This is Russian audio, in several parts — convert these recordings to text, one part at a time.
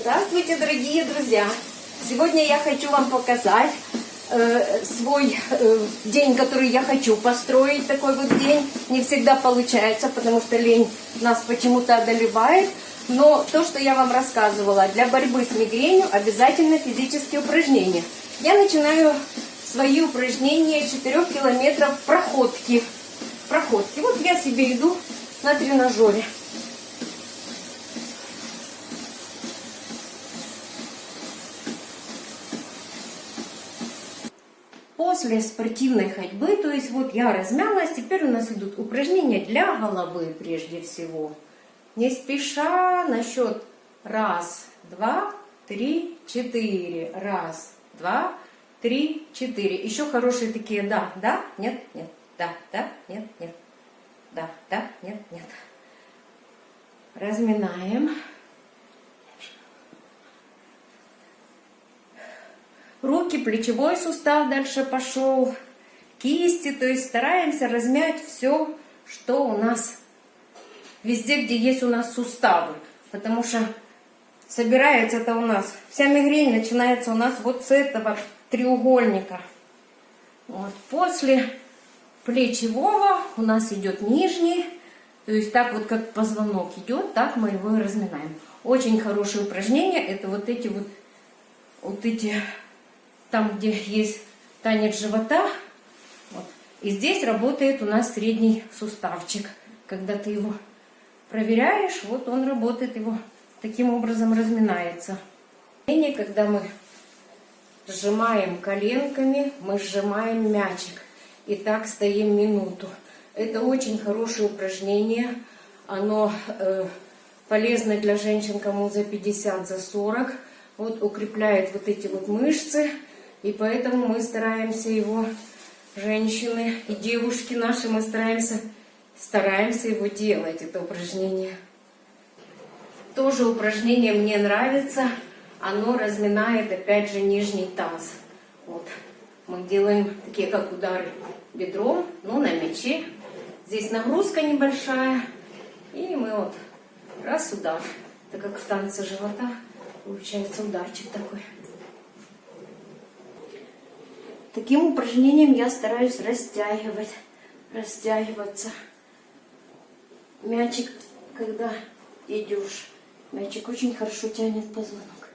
Здравствуйте, дорогие друзья! Сегодня я хочу вам показать э, свой э, день, который я хочу построить, такой вот день. Не всегда получается, потому что лень нас почему-то одолевает. Но то, что я вам рассказывала, для борьбы с мигренью обязательно физические упражнения. Я начинаю свои упражнения 4 километров проходки. Проходки. Вот я себе иду на тренажере. После спортивной ходьбы, то есть вот я размялась, теперь у нас идут упражнения для головы прежде всего. Не спеша на счет раз, два, три, четыре. Раз, два, три, четыре. Еще хорошие такие да, да, нет, нет, да, да, нет, нет, да, да, нет, нет. Разминаем. Руки, плечевой сустав дальше пошел. Кисти, то есть стараемся размять все, что у нас везде, где есть у нас суставы. Потому что собирается это у нас, вся мигрень начинается у нас вот с этого треугольника. Вот. После плечевого у нас идет нижний, то есть так вот как позвонок идет, так мы его и разминаем. Очень хорошее упражнение, это вот эти вот, вот эти, там где есть танец живота, вот. и здесь работает у нас средний суставчик, когда ты его проверяешь, вот он работает, его таким образом разминается. Когда мы сжимаем коленками, мы сжимаем мячик. И так стоим минуту. Это очень хорошее упражнение. Оно э, полезно для женщин, кому за 50, за 40. Вот укрепляет вот эти вот мышцы. И поэтому мы стараемся его, женщины и девушки наши, мы стараемся стараемся его делать, это упражнение. Тоже упражнение мне нравится. Оно разминает, опять же, нижний таз. Вот. Мы делаем такие, как удары бедром, но на мяче. Здесь нагрузка небольшая. И мы вот раз удар. Это как в танце живота. Получается ударчик такой. Таким упражнением я стараюсь растягивать, растягиваться мячик, когда идешь, мячик очень хорошо тянет позвонок.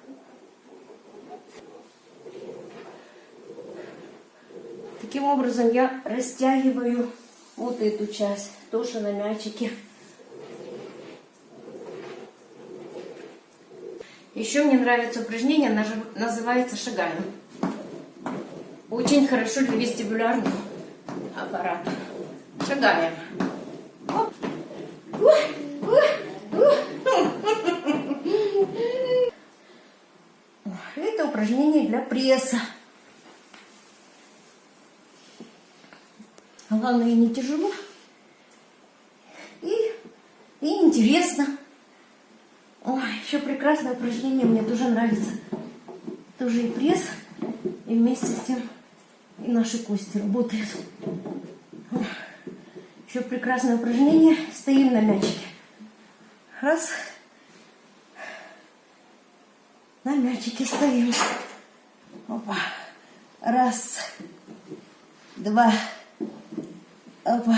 Таким образом я растягиваю вот эту часть, тоже на мячике. Еще мне нравится упражнение, называется шагами. Очень хорошо для вестибулярного аппарата. Шагаем. Это упражнение для пресса. Главное, не тяжело. И, и интересно. Ой, еще прекрасное упражнение, мне тоже нравится. Тоже и пресс, и вместе с тем наши кости работают. Еще прекрасное упражнение. Стоим на мячике. Раз. На мячике стоим. Опа. Раз. Два. Опа.